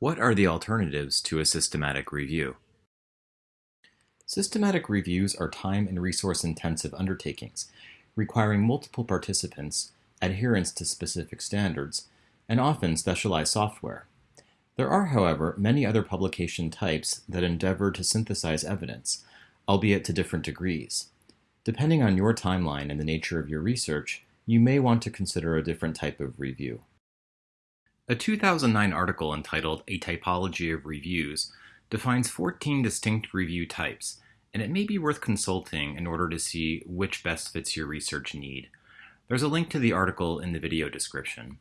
What are the alternatives to a systematic review? Systematic reviews are time and resource intensive undertakings, requiring multiple participants, adherence to specific standards, and often specialized software. There are, however, many other publication types that endeavor to synthesize evidence, albeit to different degrees. Depending on your timeline and the nature of your research, you may want to consider a different type of review. A 2009 article entitled A Typology of Reviews defines 14 distinct review types, and it may be worth consulting in order to see which best fits your research need. There's a link to the article in the video description.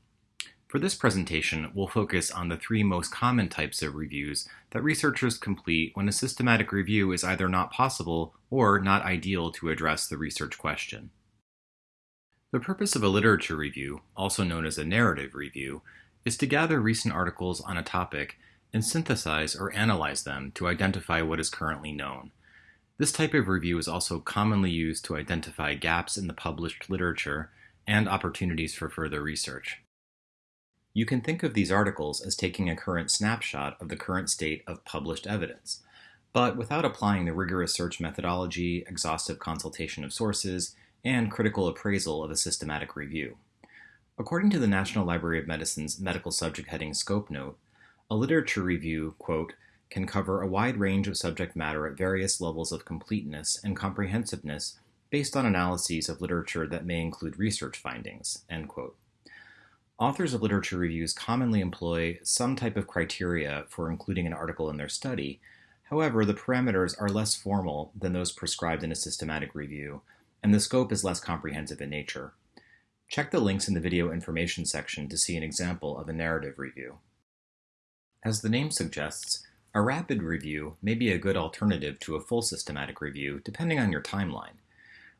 For this presentation, we'll focus on the three most common types of reviews that researchers complete when a systematic review is either not possible or not ideal to address the research question. The purpose of a literature review, also known as a narrative review, is to gather recent articles on a topic and synthesize or analyze them to identify what is currently known. This type of review is also commonly used to identify gaps in the published literature and opportunities for further research. You can think of these articles as taking a current snapshot of the current state of published evidence, but without applying the rigorous search methodology, exhaustive consultation of sources, and critical appraisal of a systematic review. According to the National Library of Medicine's medical subject heading scope note, a literature review, quote, can cover a wide range of subject matter at various levels of completeness and comprehensiveness based on analyses of literature that may include research findings, end quote. Authors of literature reviews commonly employ some type of criteria for including an article in their study. However, the parameters are less formal than those prescribed in a systematic review, and the scope is less comprehensive in nature. Check the links in the video information section to see an example of a narrative review. As the name suggests, a rapid review may be a good alternative to a full systematic review depending on your timeline.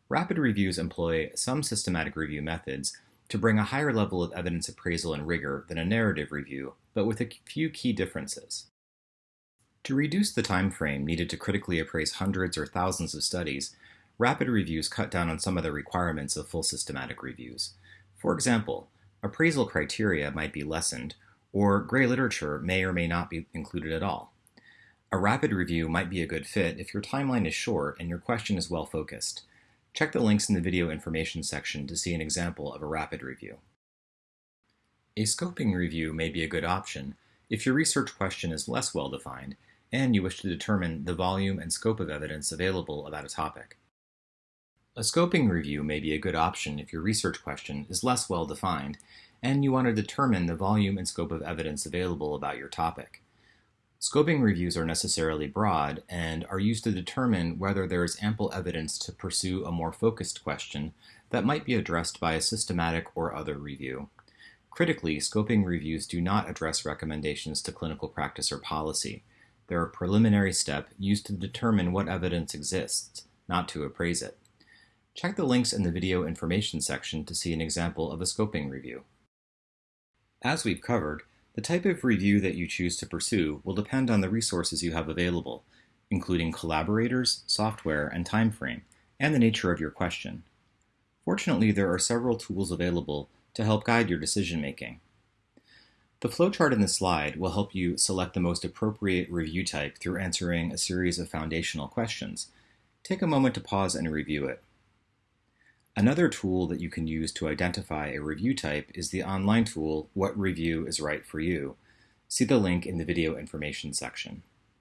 Rapid reviews employ some systematic review methods to bring a higher level of evidence appraisal and rigor than a narrative review, but with a few key differences. To reduce the time frame needed to critically appraise hundreds or thousands of studies, rapid reviews cut down on some of the requirements of full systematic reviews. For example, appraisal criteria might be lessened, or gray literature may or may not be included at all. A rapid review might be a good fit if your timeline is short and your question is well focused. Check the links in the video information section to see an example of a rapid review. A scoping review may be a good option if your research question is less well defined and you wish to determine the volume and scope of evidence available about a topic. A scoping review may be a good option if your research question is less well defined and you want to determine the volume and scope of evidence available about your topic. Scoping reviews are necessarily broad and are used to determine whether there is ample evidence to pursue a more focused question that might be addressed by a systematic or other review. Critically, scoping reviews do not address recommendations to clinical practice or policy. They're a preliminary step used to determine what evidence exists, not to appraise it. Check the links in the video information section to see an example of a scoping review. As we've covered, the type of review that you choose to pursue will depend on the resources you have available, including collaborators, software, and time frame, and the nature of your question. Fortunately, there are several tools available to help guide your decision making. The flowchart in this slide will help you select the most appropriate review type through answering a series of foundational questions. Take a moment to pause and review it. Another tool that you can use to identify a review type is the online tool What Review is Right for You. See the link in the video information section.